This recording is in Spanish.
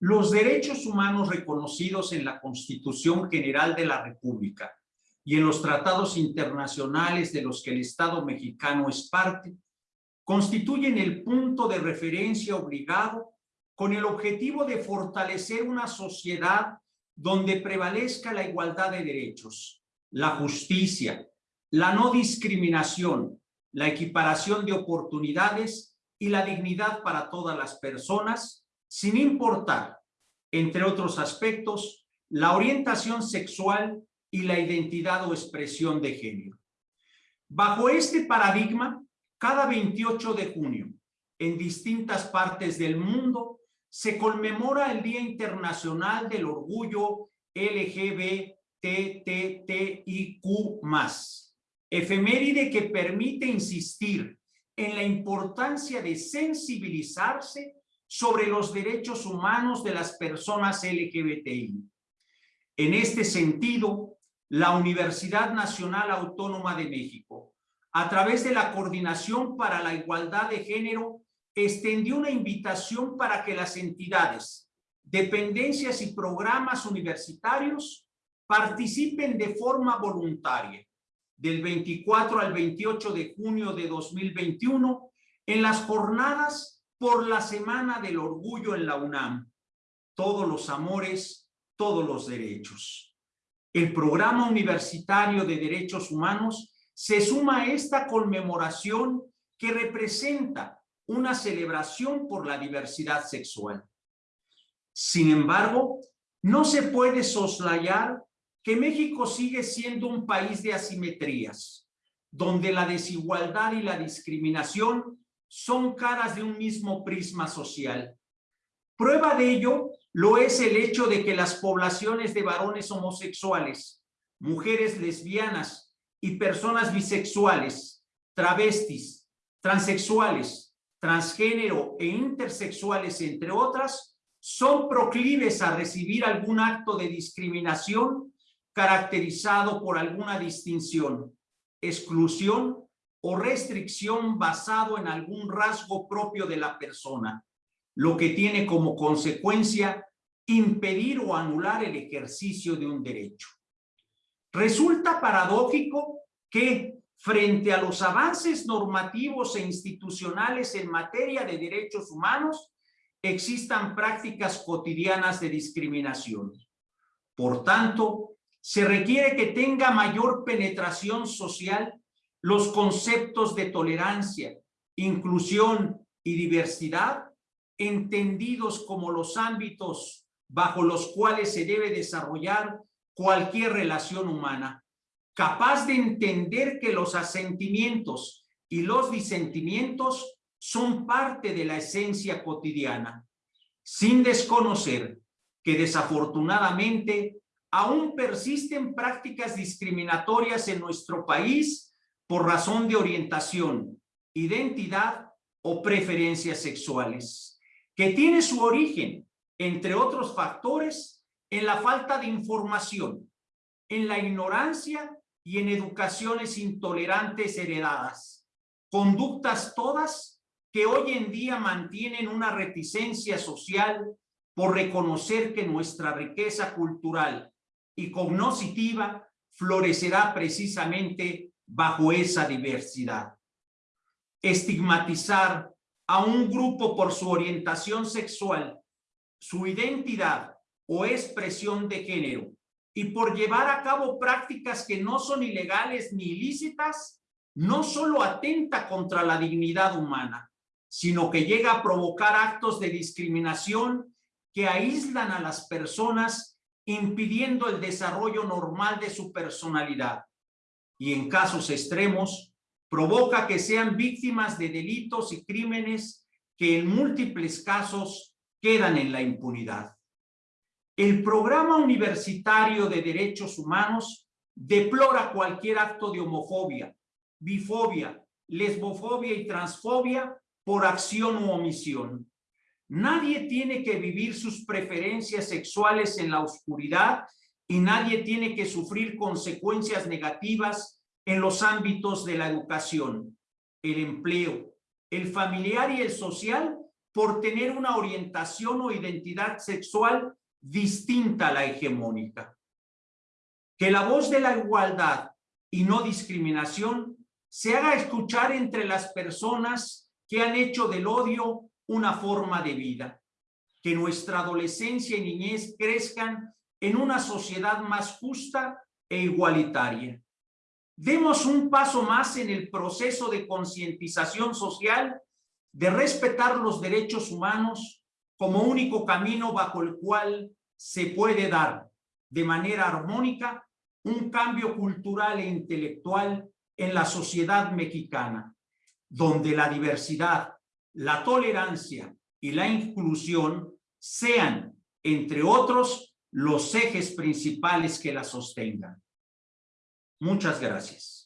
Los derechos humanos reconocidos en la Constitución General de la República y en los tratados internacionales de los que el Estado mexicano es parte, constituyen el punto de referencia obligado con el objetivo de fortalecer una sociedad donde prevalezca la igualdad de derechos, la justicia, la no discriminación, la equiparación de oportunidades y la dignidad para todas las personas, sin importar, entre otros aspectos, la orientación sexual y la identidad o expresión de género. Bajo este paradigma, cada 28 de junio, en distintas partes del mundo, se conmemora el Día Internacional del Orgullo LGBTTIQ+, efeméride que permite insistir en la importancia de sensibilizarse sobre los derechos humanos de las personas LGBTI. En este sentido, la Universidad Nacional Autónoma de México, a través de la Coordinación para la Igualdad de Género, extendió una invitación para que las entidades, dependencias y programas universitarios participen de forma voluntaria del 24 al 28 de junio de 2021 en las jornadas por la Semana del Orgullo en la UNAM. Todos los amores, todos los derechos. El Programa Universitario de Derechos Humanos se suma a esta conmemoración que representa una celebración por la diversidad sexual. Sin embargo, no se puede soslayar que México sigue siendo un país de asimetrías, donde la desigualdad y la discriminación son caras de un mismo prisma social. Prueba de ello lo es el hecho de que las poblaciones de varones homosexuales, mujeres lesbianas y personas bisexuales, travestis, transexuales, transgénero e intersexuales, entre otras, son proclives a recibir algún acto de discriminación caracterizado por alguna distinción, exclusión o restricción basado en algún rasgo propio de la persona, lo que tiene como consecuencia impedir o anular el ejercicio de un derecho. Resulta paradójico que frente a los avances normativos e institucionales en materia de derechos humanos, existan prácticas cotidianas de discriminación. Por tanto, se requiere que tenga mayor penetración social los conceptos de tolerancia, inclusión y diversidad, entendidos como los ámbitos bajo los cuales se debe desarrollar cualquier relación humana, capaz de entender que los asentimientos y los disentimientos son parte de la esencia cotidiana, sin desconocer que desafortunadamente aún persisten prácticas discriminatorias en nuestro país por razón de orientación, identidad o preferencias sexuales, que tiene su origen, entre otros factores, en la falta de información, en la ignorancia y en educaciones intolerantes heredadas, conductas todas que hoy en día mantienen una reticencia social por reconocer que nuestra riqueza cultural y cognoscitiva florecerá precisamente bajo esa diversidad. Estigmatizar a un grupo por su orientación sexual, su identidad o expresión de género y por llevar a cabo prácticas que no son ilegales ni ilícitas, no solo atenta contra la dignidad humana, sino que llega a provocar actos de discriminación que aíslan a las personas impidiendo el desarrollo normal de su personalidad y en casos extremos provoca que sean víctimas de delitos y crímenes que en múltiples casos quedan en la impunidad. El Programa Universitario de Derechos Humanos deplora cualquier acto de homofobia, bifobia, lesbofobia y transfobia por acción u omisión. Nadie tiene que vivir sus preferencias sexuales en la oscuridad y nadie tiene que sufrir consecuencias negativas en los ámbitos de la educación, el empleo, el familiar y el social por tener una orientación o identidad sexual distinta a la hegemónica. Que la voz de la igualdad y no discriminación se haga escuchar entre las personas que han hecho del odio una forma de vida. Que nuestra adolescencia y niñez crezcan en una sociedad más justa e igualitaria. Demos un paso más en el proceso de concientización social de respetar los derechos humanos como único camino bajo el cual se puede dar de manera armónica un cambio cultural e intelectual en la sociedad mexicana, donde la diversidad, la tolerancia y la inclusión sean, entre otros, los ejes principales que la sostengan. Muchas gracias.